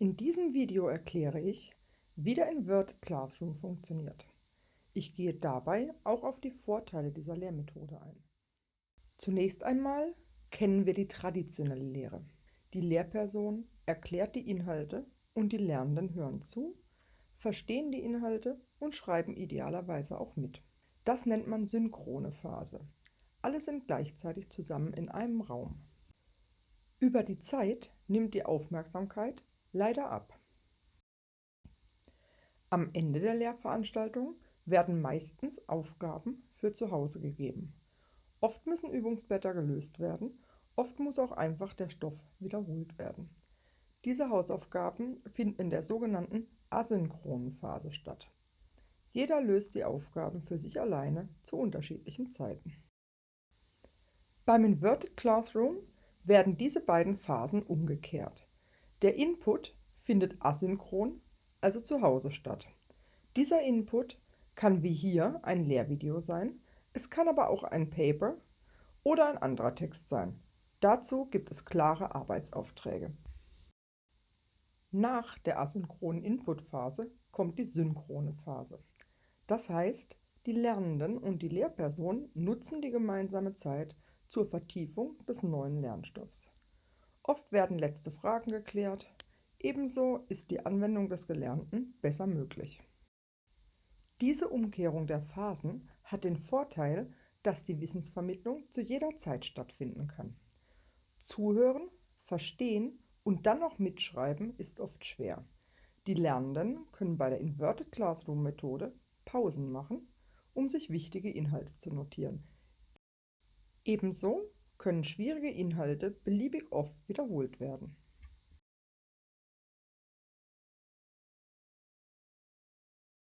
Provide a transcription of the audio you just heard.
In diesem Video erkläre ich, wie der Inverted Classroom funktioniert. Ich gehe dabei auch auf die Vorteile dieser Lehrmethode ein. Zunächst einmal kennen wir die traditionelle Lehre. Die Lehrperson erklärt die Inhalte und die Lernenden hören zu, verstehen die Inhalte und schreiben idealerweise auch mit. Das nennt man synchrone Phase. Alle sind gleichzeitig zusammen in einem Raum. Über die Zeit nimmt die Aufmerksamkeit leider ab. Am Ende der Lehrveranstaltung werden meistens Aufgaben für zu Hause gegeben. Oft müssen Übungsblätter gelöst werden, oft muss auch einfach der Stoff wiederholt werden. Diese Hausaufgaben finden in der sogenannten asynchronen Phase statt. Jeder löst die Aufgaben für sich alleine zu unterschiedlichen Zeiten. Beim Inverted Classroom werden diese beiden Phasen umgekehrt. Der Input findet asynchron, also zu Hause statt. Dieser Input kann wie hier ein Lehrvideo sein, es kann aber auch ein Paper oder ein anderer Text sein. Dazu gibt es klare Arbeitsaufträge. Nach der asynchronen Inputphase kommt die synchrone Phase. Das heißt, die Lernenden und die Lehrperson nutzen die gemeinsame Zeit zur Vertiefung des neuen Lernstoffs. Oft werden letzte Fragen geklärt, ebenso ist die Anwendung des Gelernten besser möglich. Diese Umkehrung der Phasen hat den Vorteil, dass die Wissensvermittlung zu jeder Zeit stattfinden kann. Zuhören, verstehen und dann noch mitschreiben ist oft schwer. Die Lernenden können bei der Inverted Classroom Methode Pausen machen, um sich wichtige Inhalte zu notieren. Ebenso können schwierige Inhalte beliebig oft wiederholt werden.